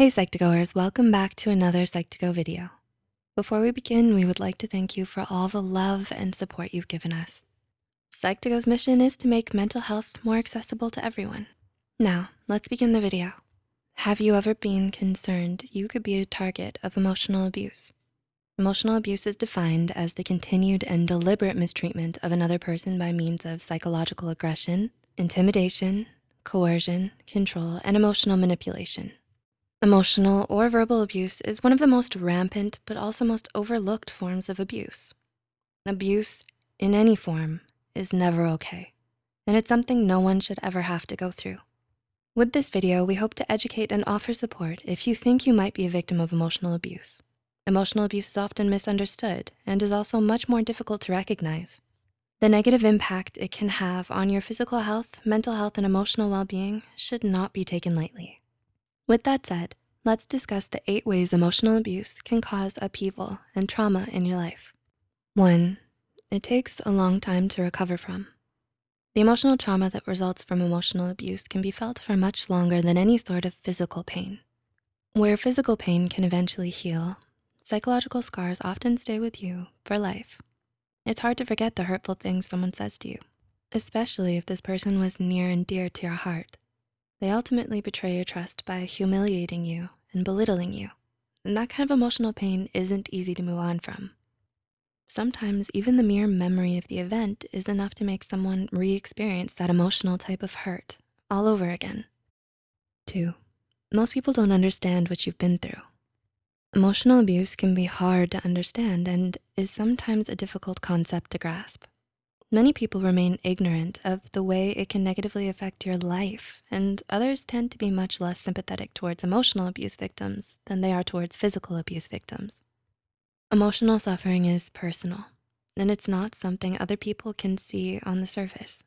Hey Psych2Goers, welcome back to another Psych2Go video. Before we begin, we would like to thank you for all the love and support you've given us. Psych2Go's mission is to make mental health more accessible to everyone. Now, let's begin the video. Have you ever been concerned you could be a target of emotional abuse? Emotional abuse is defined as the continued and deliberate mistreatment of another person by means of psychological aggression, intimidation, coercion, control, and emotional manipulation. Emotional or verbal abuse is one of the most rampant but also most overlooked forms of abuse. Abuse in any form is never okay, and it's something no one should ever have to go through. With this video, we hope to educate and offer support if you think you might be a victim of emotional abuse. Emotional abuse is often misunderstood and is also much more difficult to recognize. The negative impact it can have on your physical health, mental health, and emotional well-being should not be taken lightly. With that said, let's discuss the eight ways emotional abuse can cause upheaval and trauma in your life. One, it takes a long time to recover from. The emotional trauma that results from emotional abuse can be felt for much longer than any sort of physical pain. Where physical pain can eventually heal, psychological scars often stay with you for life. It's hard to forget the hurtful things someone says to you, especially if this person was near and dear to your heart. They ultimately betray your trust by humiliating you and belittling you. And that kind of emotional pain isn't easy to move on from. Sometimes even the mere memory of the event is enough to make someone re-experience that emotional type of hurt all over again. Two, most people don't understand what you've been through. Emotional abuse can be hard to understand and is sometimes a difficult concept to grasp. Many people remain ignorant of the way it can negatively affect your life, and others tend to be much less sympathetic towards emotional abuse victims than they are towards physical abuse victims. Emotional suffering is personal, and it's not something other people can see on the surface.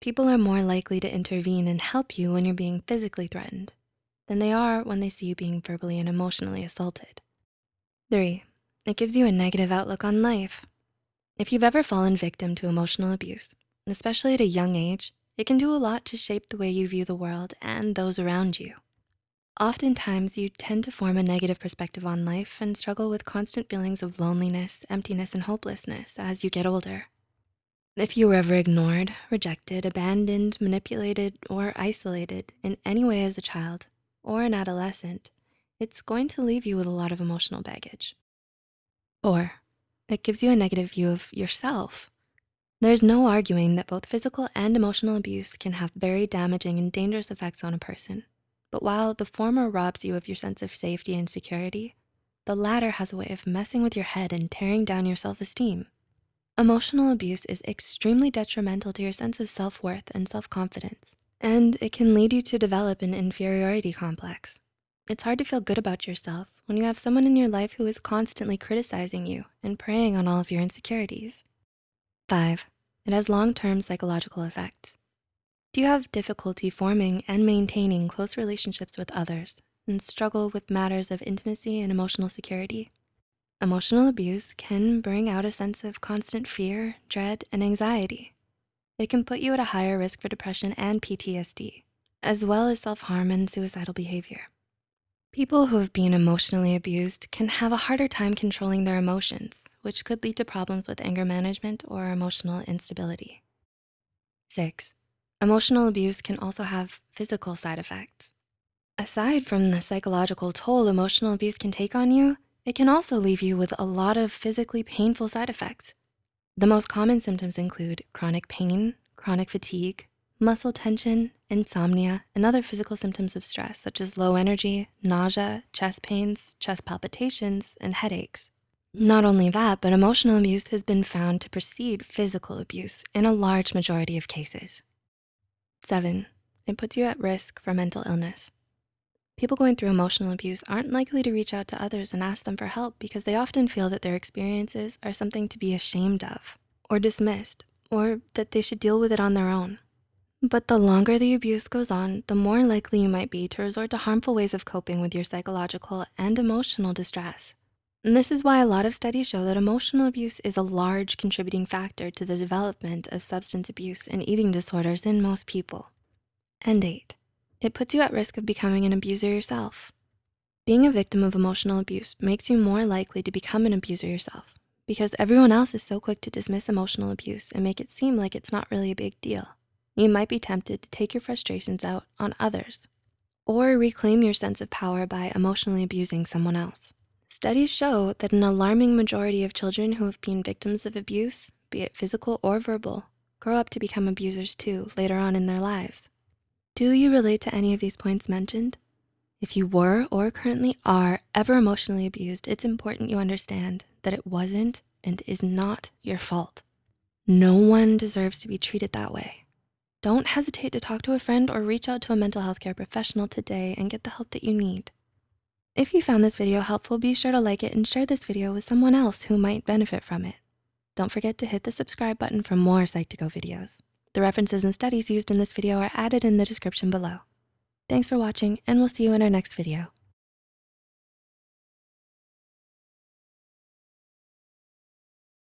People are more likely to intervene and help you when you're being physically threatened than they are when they see you being verbally and emotionally assaulted. Three, it gives you a negative outlook on life. If you've ever fallen victim to emotional abuse, especially at a young age, it can do a lot to shape the way you view the world and those around you. Oftentimes, you tend to form a negative perspective on life and struggle with constant feelings of loneliness, emptiness, and hopelessness as you get older. If you were ever ignored, rejected, abandoned, manipulated, or isolated in any way as a child or an adolescent, it's going to leave you with a lot of emotional baggage. Four, it gives you a negative view of yourself. There's no arguing that both physical and emotional abuse can have very damaging and dangerous effects on a person. But while the former robs you of your sense of safety and security, the latter has a way of messing with your head and tearing down your self-esteem. Emotional abuse is extremely detrimental to your sense of self-worth and self-confidence, and it can lead you to develop an inferiority complex. It's hard to feel good about yourself when you have someone in your life who is constantly criticizing you and preying on all of your insecurities. Five, it has long-term psychological effects. Do you have difficulty forming and maintaining close relationships with others and struggle with matters of intimacy and emotional security? Emotional abuse can bring out a sense of constant fear, dread, and anxiety. It can put you at a higher risk for depression and PTSD, as well as self-harm and suicidal behavior. People who have been emotionally abused can have a harder time controlling their emotions, which could lead to problems with anger management or emotional instability. Six, emotional abuse can also have physical side effects. Aside from the psychological toll emotional abuse can take on you, it can also leave you with a lot of physically painful side effects. The most common symptoms include chronic pain, chronic fatigue, muscle tension, insomnia, and other physical symptoms of stress such as low energy, nausea, chest pains, chest palpitations, and headaches. Not only that, but emotional abuse has been found to precede physical abuse in a large majority of cases. Seven, it puts you at risk for mental illness. People going through emotional abuse aren't likely to reach out to others and ask them for help because they often feel that their experiences are something to be ashamed of or dismissed, or that they should deal with it on their own. But the longer the abuse goes on, the more likely you might be to resort to harmful ways of coping with your psychological and emotional distress. And this is why a lot of studies show that emotional abuse is a large contributing factor to the development of substance abuse and eating disorders in most people. And eight, it puts you at risk of becoming an abuser yourself. Being a victim of emotional abuse makes you more likely to become an abuser yourself because everyone else is so quick to dismiss emotional abuse and make it seem like it's not really a big deal. You might be tempted to take your frustrations out on others or reclaim your sense of power by emotionally abusing someone else. Studies show that an alarming majority of children who have been victims of abuse, be it physical or verbal, grow up to become abusers too later on in their lives. Do you relate to any of these points mentioned? If you were or currently are ever emotionally abused, it's important you understand that it wasn't and is not your fault. No one deserves to be treated that way. Don't hesitate to talk to a friend or reach out to a mental health care professional today and get the help that you need. If you found this video helpful, be sure to like it and share this video with someone else who might benefit from it. Don't forget to hit the subscribe button for more Psych2Go videos. The references and studies used in this video are added in the description below. Thanks for watching and we'll see you in our next video.